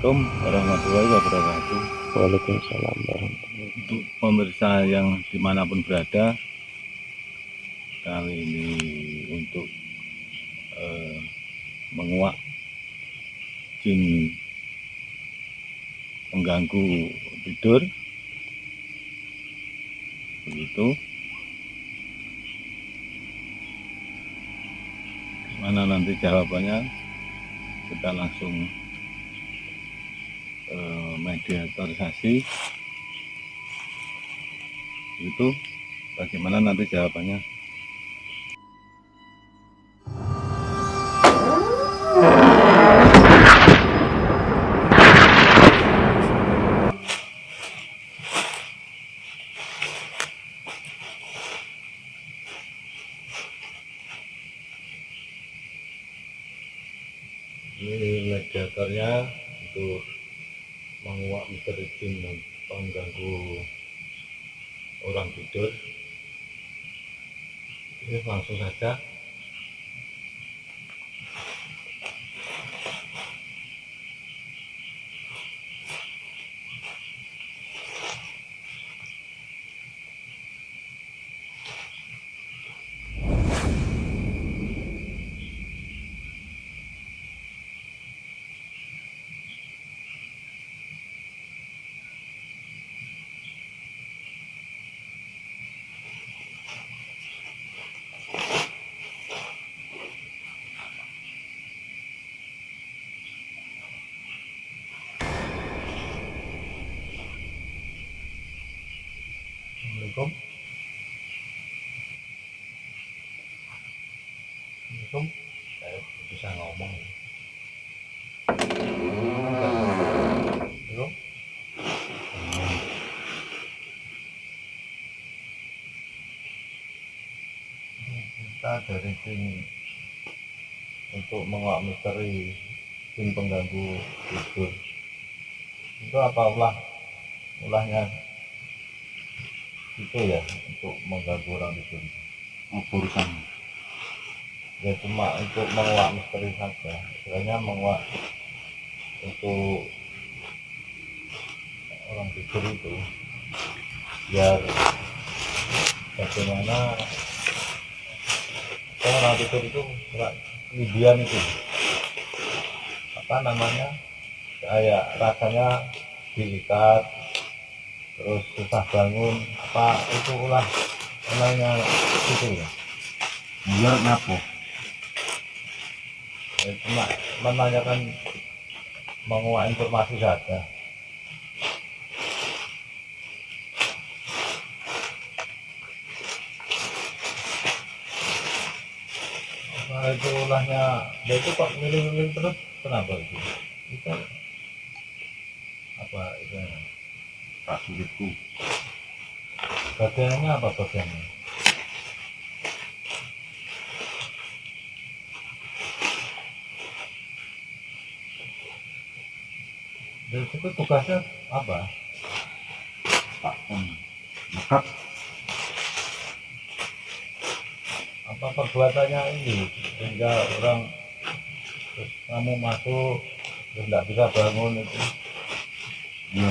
Assalamualaikum warahmatullahi wabarakatuh. Waalaikumsalam warahmatullahi Untuk pemirsa yang di mana pun berada Kali ini untuk eh, menguak jin mengganggu tidur. Begitu. Mana nanti jawabannya? Kita langsung eh, mediatorisasi itu bagaimana nanti jawabannya orang tidur. Ini langsung saja Assalamualaikum Assalamualaikum saya bisa ngomong. Assalamualaikum kita dari tim untuk menguak misteri tim pengganggu tidur itu apa ulah? Ulahnya itu ya untuk mengganggu orang tidur apa ya cuma untuk menguak misteri saja. Istilahnya menguak untuk orang tidur itu. Biar bagaimana orang tidur itu kemudian itu. Apa namanya? Kayak rasanya diikat terus susah bangun apa itu ulah ulahnya itu ya? Biar Ya, cuma menanyakan menguak informasi saja. Nah, itu ulahnya? Dia itu kok milih-milih terus kenapa itu? Itu apa itu? Tak sulitku bagiannya apa bagiannya dan itu tugasnya apa? On lekat apa perbuatannya ini? Sehingga orang terus kamu masuk terus tidak bisa bangun itu. Ya.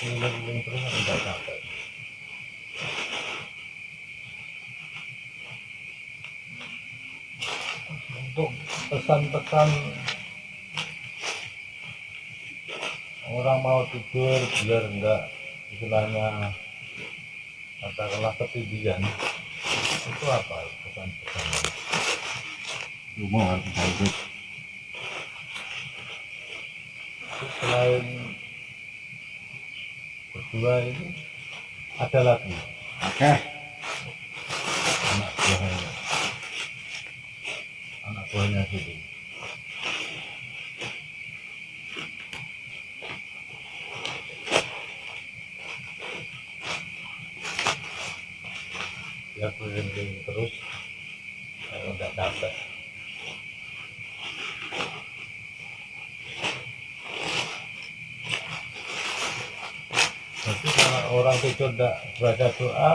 Keliling-keliling terus tidak capek untuk pesan-pesan orang mau tidur biar enggak istilahnya katakanlah ketindihan itu apa pesan-pesannya rumah harus selain berdua ini ada lagi? Oke. anak buahnya gitu ya keliling terus kalau nggak capek Jadi kalau orang tidur tidak baca doa,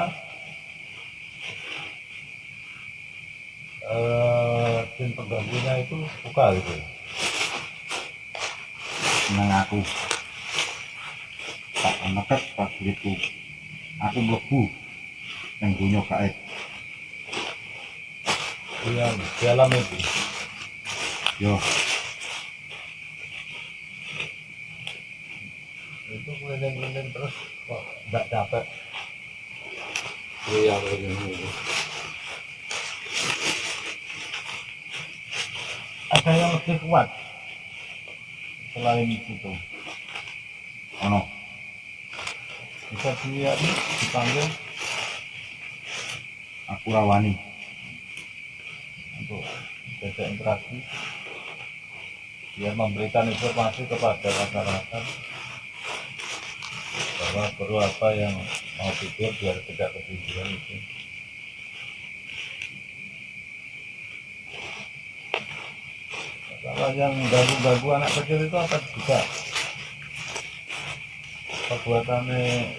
jin pengganggunya itu suka gitu. Seneng aku. Tak nekat prajuritku aku mlebu yang dunia gaib yang di alam itu. Yo. Itu keliling-keliling terus kok nggak capek iya keliling yang lebih kuat. Selain itu. Ono. Bisa dilihat dipanggil. Aku rawani. Untuk jajak interaksi biar memberikan informasi kepada masyarakat bahwa perlu apa yang mau tidur biar tidak ketiduran itu yang ganggu-ganggu anak kecil itu apa juga? Perbuatannya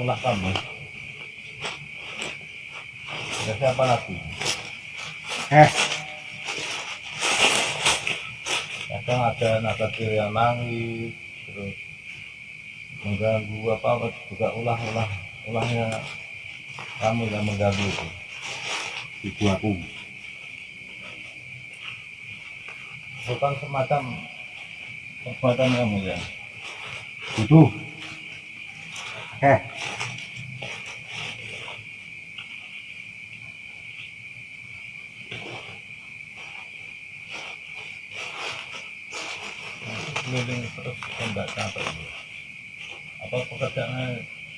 ulah kamu. Ada siapa lagi? Eh. Kadang ada anak kecil yang nangis terus mengganggu apa apa juga ulah-ulah ulahnya kamu yang mengganggu itu. Ibu aku bukan semacam perbuatan kamu ya butuh. Eh keliling terus enggak capek apa pekerjaannya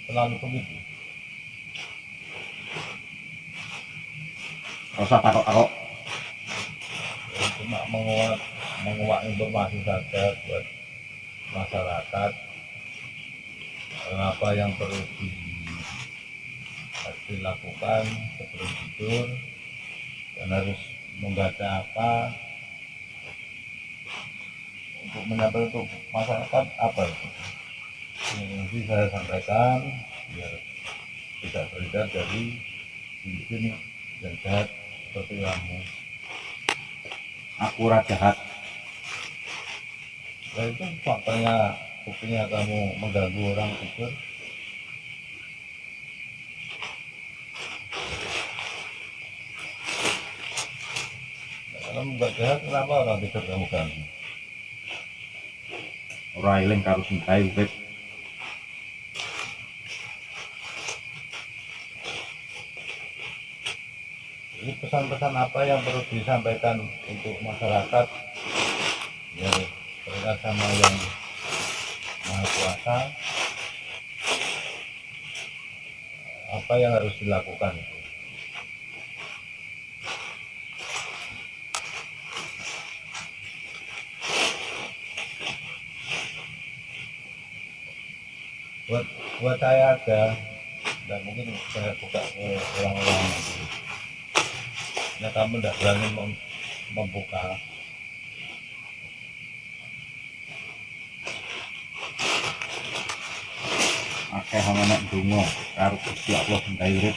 selalu begitu gak usah takut takut Ya, cuma menguat menguat informasi saja buat masyarakat. Apa yang perlu di, dilakukan sebelum tidur? Dan harus membaca apa? Untuk menyampaikan untuk masyarakat apa itu? Ini nanti saya sampaikan biar tidak beredar dari mungkin yang jahat seperti kamu. Aku jahat Nah itu faktanya buktinya kamu mengganggu orang tidur. Nah, kalau nggak jahat, kenapa orang tidur kamu ganggu? ora eling karo sintai urip Ini pesan-pesan apa yang perlu disampaikan untuk masyarakat berkat sama yang maha kuasa. Apa yang harus dilakukan? Buat buat saya ada dan mungkin saya buka ke orang-orang. Nanti. ya kamu tidak berani mem- membuka akeh ana nek donga karo Gusti Allah sintai urip.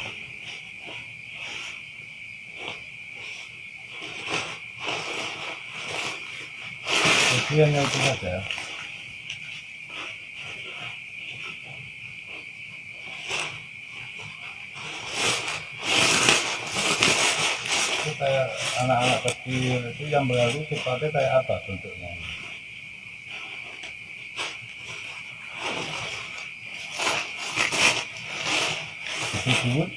Hanya itu saja itu kayak anak-anak kecil itu yang baru sifatnya kayak apa bentuknya disebut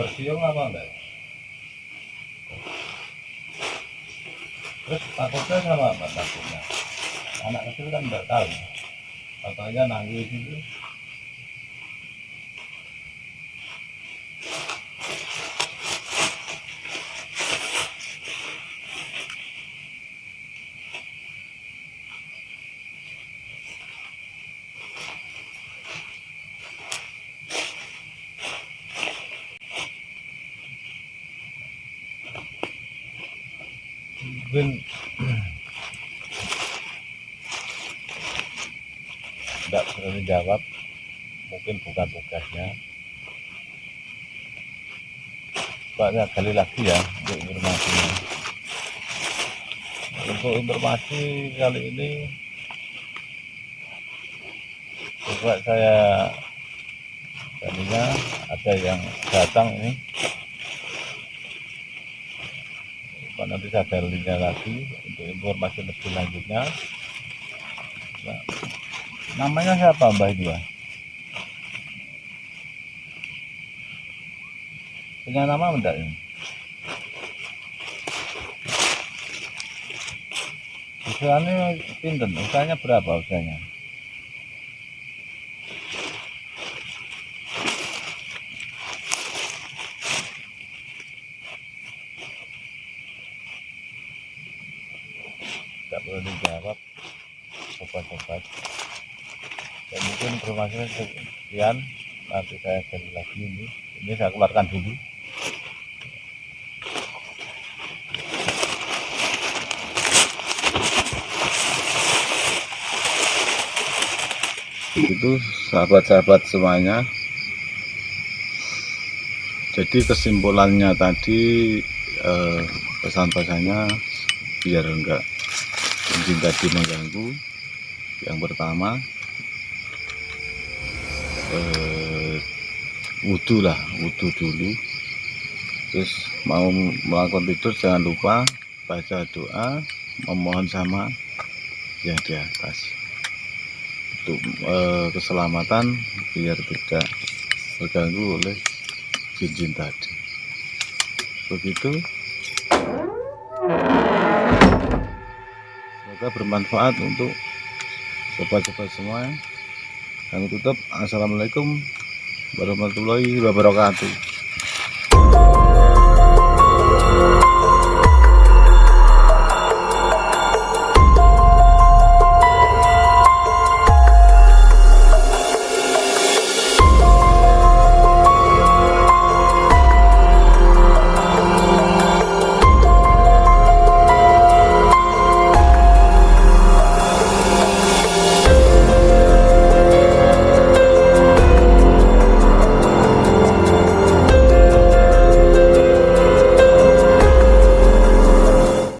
bersiung apa enggak terus takutnya sama apa takutnya anak kecil kan enggak tahu. Katanya nangis itu mungkin tidak berani jawab mungkin bukan tugasnya. Coba saya gali lagi ya untuk informasinya. Untuk informasi kali ini coba saya tadinya ada yang datang ini Coba nanti saya galinya lagi untuk informasi lebih lanjutnya Nah, namanya siapa mbak ya? punya nama enggak ini? Usianya pinten, usianya berapa usianya? Tidak perlu dijawab sobat-sobat ya informasinya sekian nanti saya gali lagi ini. Ini saya keluarkan dulu. Itu sahabat-sahabat semuanya. Jadi kesimpulannya tadi eh, pesan-pesannya biar enggak mungkin tadi mengganggu. Yang pertama eh, wudhu lah wudhu dulu. Terus mau melakukan tidur jangan lupa baca doa memohon sama yang di atas. Untuk eh, keselamatan biar tidak terganggu oleh jin-jin tadi. Begitu. Semoga bermanfaat untuk sobat-sobat semua kami tutup. Assalamualaikum warahmatullahi wabarakatuh